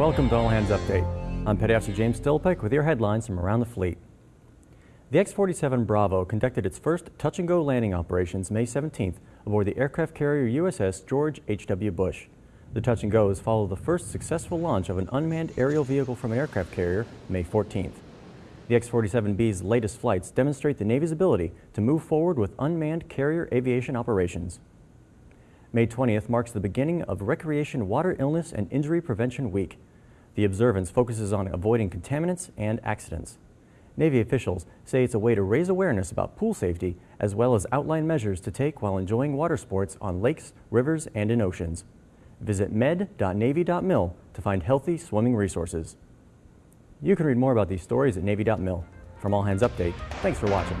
Welcome to All Hands Update. I'm Petty Officer James Stillpike with your headlines from around the fleet. The X-47 Bravo conducted its first touch-and-go landing operations May 17th aboard the aircraft carrier USS George H.W. Bush. The touch-and-goes follow the first successful launch of an unmanned aerial vehicle from an aircraft carrier May 14th. The X-47B's latest flights demonstrate the Navy's ability to move forward with unmanned carrier aviation operations. May 20th marks the beginning of Recreation Water Illness and Injury Prevention Week. The observance focuses on avoiding contaminants and accidents. Navy officials say it's a way to raise awareness about pool safety as well as outline measures to take while enjoying water sports on lakes, rivers, and in oceans. Visit med.navy.mil to find healthy swimming resources. You can read more about these stories at Navy.mil. From All Hands Update, thanks for watching.